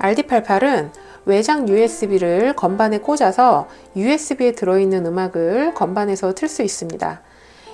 RD88은 외장 USB를 건반에 꽂아서 USB에 들어있는 음악을 건반에서 틀 수 있습니다.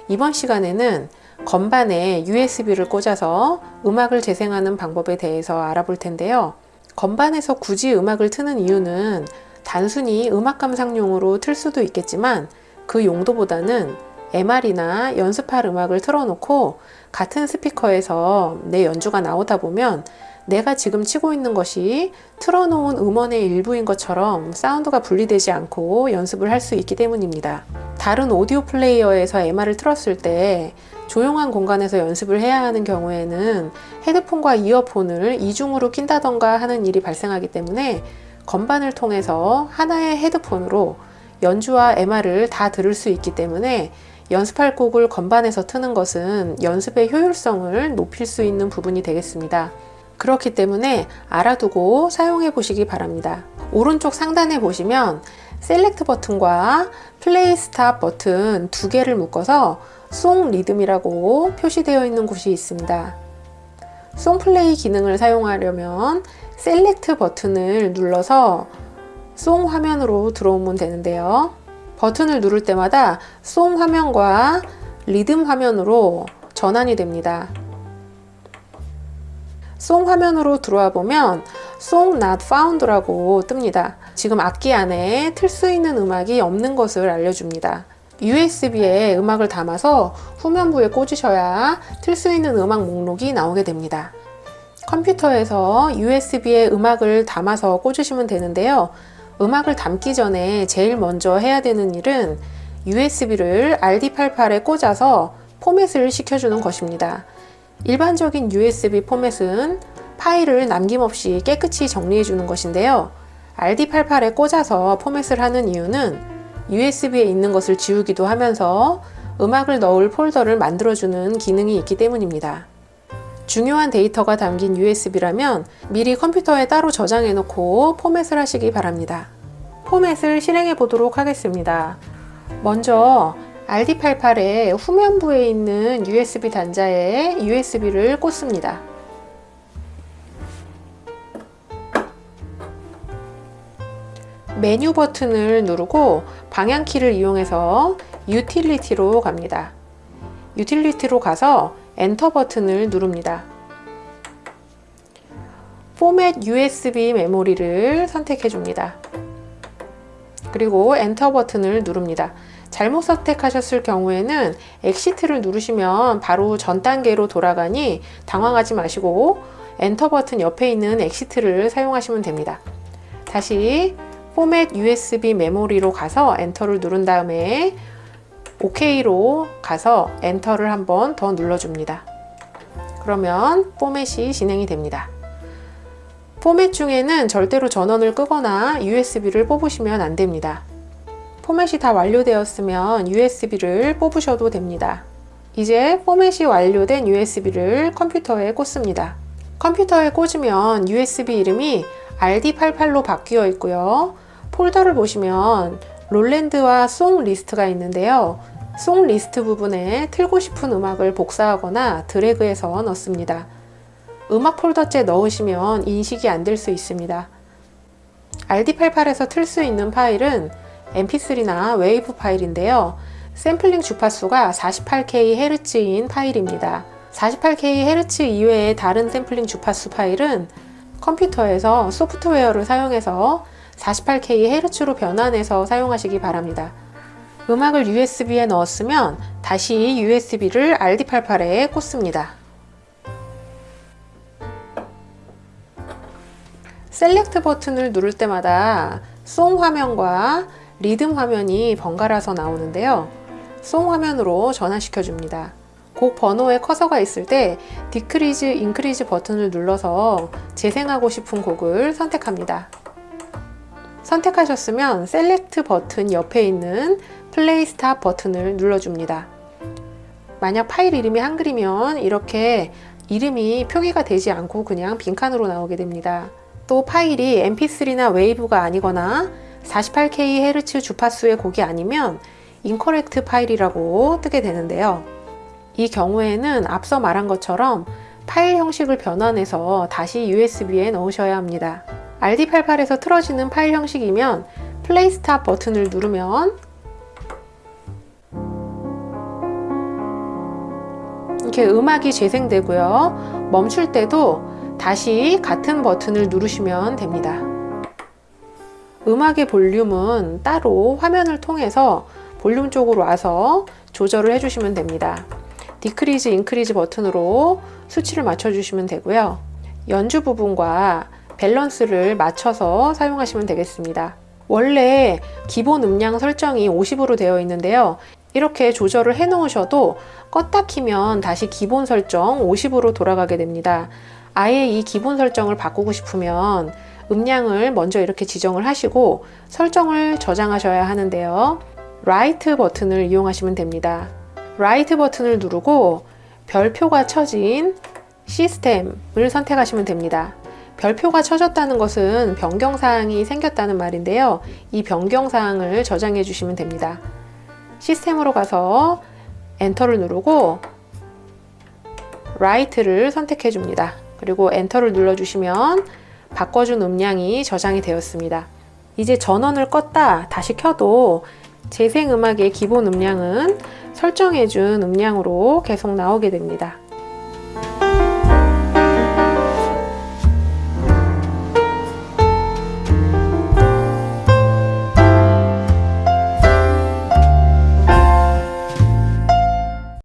이번 시간에는 건반에 USB를 꽂아서 음악을 재생하는 방법에 대해서 알아볼 텐데요. 건반에서 굳이 음악을 트는 이유는 단순히 음악 감상용으로 틀 수도 있겠지만 그 용도보다는 MR이나 연습할 음악을 틀어놓고 같은 스피커에서 내 연주가 나오다 보면 내가 지금 치고 있는 것이 틀어놓은 음원의 일부인 것처럼 사운드가 분리되지 않고 연습을 할 수 있기 때문입니다. 다른 오디오 플레이어에서 MR을 틀었을 때 조용한 공간에서 연습을 해야 하는 경우에는 헤드폰과 이어폰을 이중으로 낀다던가 하는 일이 발생하기 때문에 건반을 통해서 하나의 헤드폰으로 연주와 MR을 다 들을 수 있기 때문에 연습할 곡을 건반에서 트는 것은 연습의 효율성을 높일 수 있는 부분이 되겠습니다. 그렇기 때문에 알아두고 사용해 보시기 바랍니다. 오른쪽 상단에 보시면 select 버튼과 play stop 버튼 두 개를 묶어서 song rhythm이라고 표시되어 있는 곳이 있습니다. song play 기능을 사용하려면 select 버튼을 눌러서 song 화면으로 들어오면 되는데요. 버튼을 누를 때마다 song 화면과 리듬 화면으로 전환이 됩니다. 송 화면으로 들어와 보면 Song Not Found라고 뜹니다. 지금 악기 안에 틀 수 있는 음악이 없는 것을 알려줍니다. USB에 음악을 담아서 후면부에 꽂으셔야 틀 수 있는 음악 목록이 나오게 됩니다. 컴퓨터에서 USB에 음악을 담아서 꽂으시면 되는데요. 음악을 담기 전에 제일 먼저 해야 되는 일은 USB를 RD88에 꽂아서 포맷을 시켜주는 것입니다. 일반적인 USB 포맷은 파일을 남김없이 깨끗이 정리해 주는 것인데요. RD88에 꽂아서 포맷을 하는 이유는 USB에 있는 것을 지우기도 하면서 음악을 넣을 폴더를 만들어주는 기능이 있기 때문입니다. 중요한 데이터가 담긴 USB라면 미리 컴퓨터에 따로 저장해 놓고 포맷을 하시기 바랍니다. 포맷을 실행해 보도록 하겠습니다. 먼저 RD88의 후면부에 있는 USB 단자에 USB를 꽂습니다. 메뉴 버튼을 누르고 방향키를 이용해서 utility로 갑니다. utility로 가서 엔터 버튼을 누릅니다. 포맷 USB 메모리를 선택해 줍니다. 그리고 엔터 버튼을 누릅니다. 잘못 선택하셨을 경우에는 exit를 누르시면 바로 전 단계로 돌아가니 당황하지 마시고 엔터 버튼 옆에 있는 exit를 사용하시면 됩니다. 다시 포맷 USB 메모리로 가서 엔터를 누른 다음에 OK로 가서 enter를 한번 더 눌러줍니다. 그러면 포맷이 진행이 됩니다. 포맷 중에는 절대로 전원을 끄거나 USB를 뽑으시면 안 됩니다. 포맷이 다 완료되었으면 USB를 뽑으셔도 됩니다. 이제 포맷이 완료된 USB를 컴퓨터에 꽂습니다. 컴퓨터에 꽂으면 USB 이름이 RD88로 바뀌어 있고요. 폴더를 보시면 Roland와 song list가 있는데요. song list 부분에 틀고 싶은 음악을 복사하거나 드래그해서 넣습니다. 음악 폴더째 넣으시면 인식이 안 될 수 있습니다. RD88에서 틀 수 있는 파일은 mp3나 wave 파일인데요. 샘플링 주파수가 48kHz인 파일입니다. 48kHz 이외의 다른 샘플링 주파수 파일은 컴퓨터에서 소프트웨어를 사용해서 48kHz로 변환해서 사용하시기 바랍니다. 음악을 USB에 넣었으면 다시 USB를 RD88에 꽂습니다. select 버튼을 누를 때마다 song 화면과 리듬 화면이 번갈아서 나오는데요. song 화면으로 전환시켜 줍니다. 곡 번호에 커서가 있을 때 decrease, increase 버튼을 눌러서 재생하고 싶은 곡을 선택합니다. 선택하셨으면 select 버튼 옆에 있는 play stop 버튼을 눌러줍니다. 만약 파일 이름이 한글이면 이렇게 이름이 표기가 되지 않고 그냥 빈칸으로 나오게 됩니다. 또 파일이 mp3나 wave가 아니거나 48kHz 주파수의 곡이 아니면 incorrect file이라고 뜨게 되는데요. 이 경우에는 앞서 말한 것처럼 파일 형식을 변환해서 다시 USB에 넣으셔야 합니다. RD88에서 틀어지는 파일 형식이면 play stop 버튼을 누르면 이렇게 음악이 재생되고요. 멈출 때도 다시 같은 버튼을 누르시면 됩니다. 음악의 볼륨은 따로 화면을 통해서 볼륨 쪽으로 와서 조절을 해주시면 됩니다. decrease, increase 버튼으로 수치를 맞춰주시면 되고요. 연주 부분과 밸런스를 맞춰서 사용하시면 되겠습니다. 원래 기본 음량 설정이 50으로 되어 있는데요. 이렇게 조절을 해 놓으셔도 껐다 키면 다시 기본 설정 50으로 돌아가게 됩니다. 아예 이 기본 설정을 바꾸고 싶으면 음량을 먼저 이렇게 지정을 하시고 설정을 저장하셔야 하는데요. write 버튼을 이용하시면 됩니다. write 버튼을 누르고 별표가 쳐진 시스템을 선택하시면 됩니다. 별표가 쳐졌다는 것은 변경사항이 생겼다는 말인데요. 이 변경사항을 저장해 주시면 됩니다. 시스템으로 가서 enter를 누르고 write를 선택해 줍니다. 그리고 enter를 눌러 주시면 바꿔준 음량이 저장이 되었습니다. 이제 전원을 껐다 다시 켜도 재생 음악의 기본 음량은 설정해준 음량으로 계속 나오게 됩니다.